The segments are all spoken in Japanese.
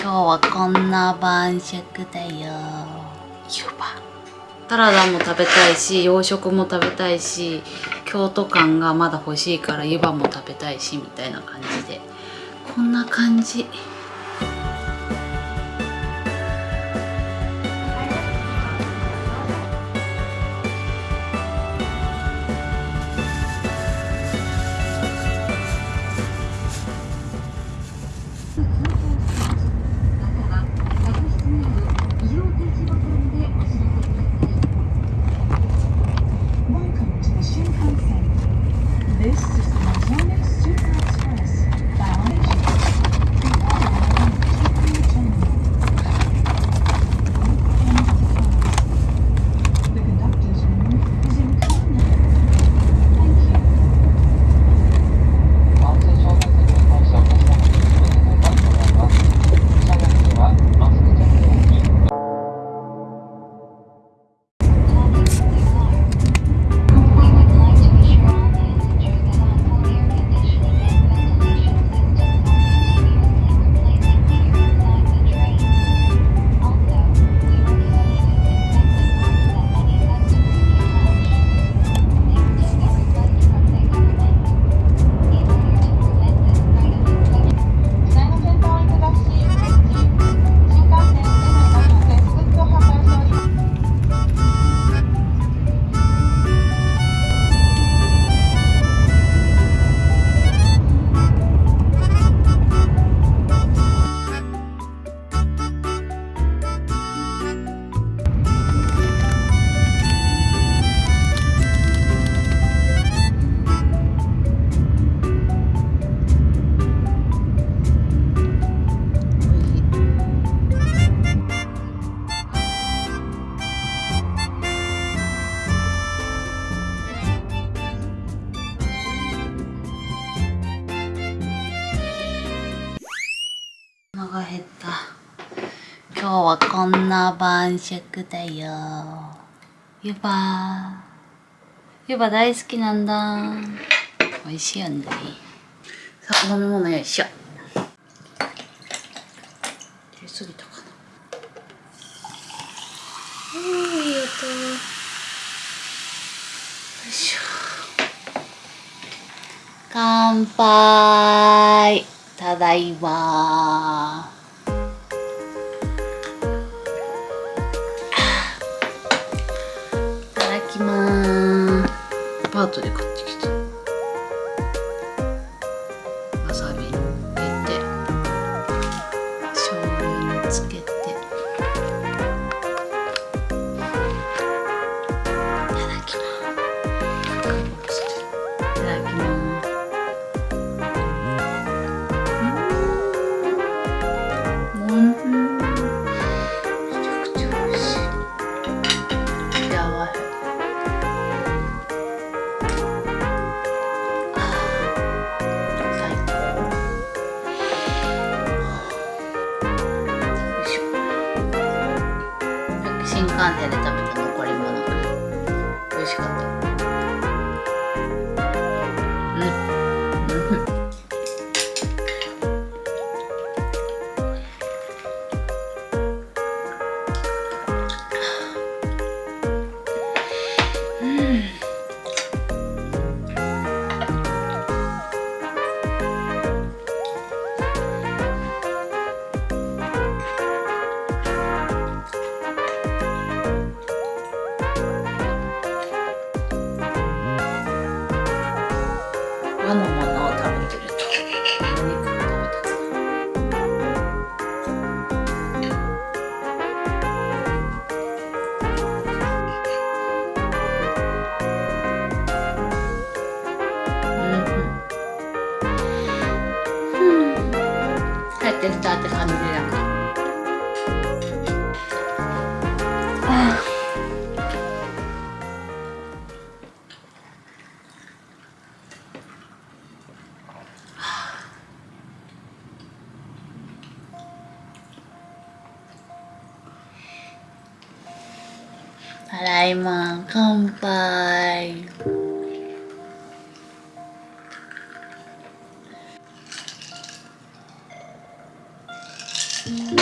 今日はこんな晩酌だよ。湯葉サラダも食べたいし洋食も食べたいし京都感がまだ欲しいから湯葉も食べたいしみたいな感じで。こんな感じ。今日はこんな晩酌だよ。湯葉。湯葉大好きなんだ。美味しいよね。さあ飲み物よいしょ出すぎたかな。うんいい音。よいしょ。乾杯。ただいまパートで買ってきた。Ándale. のものを食べてると。お肉が食べたくなるうん。うん。帰ってきたって感じだあただいま乾杯お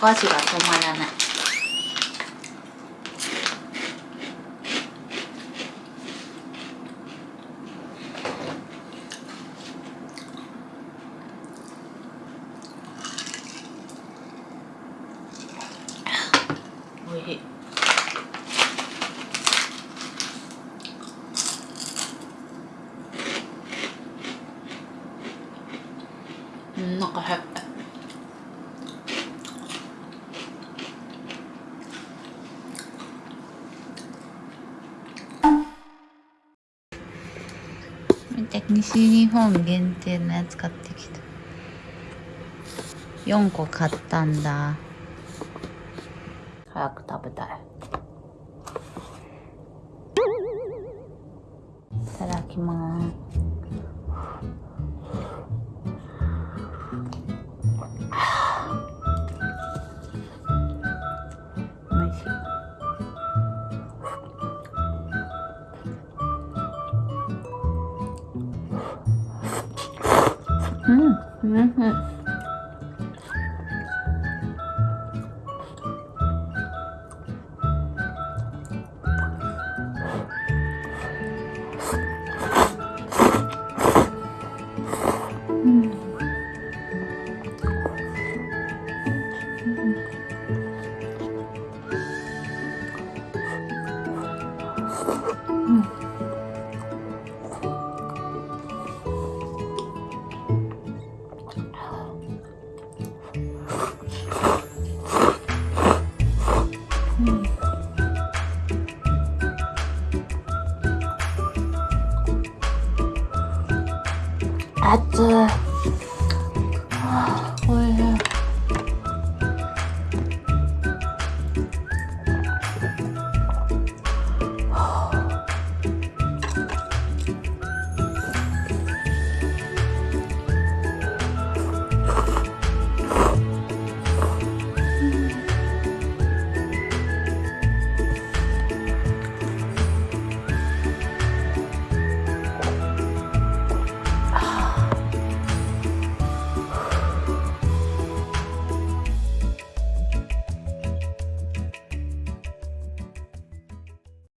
お箸が止まらない。おいしいうんなんかへ見て西日本限定のやつ買ってきた。4個買ったんだ。早く食べたい。うん、うん、うん。熱い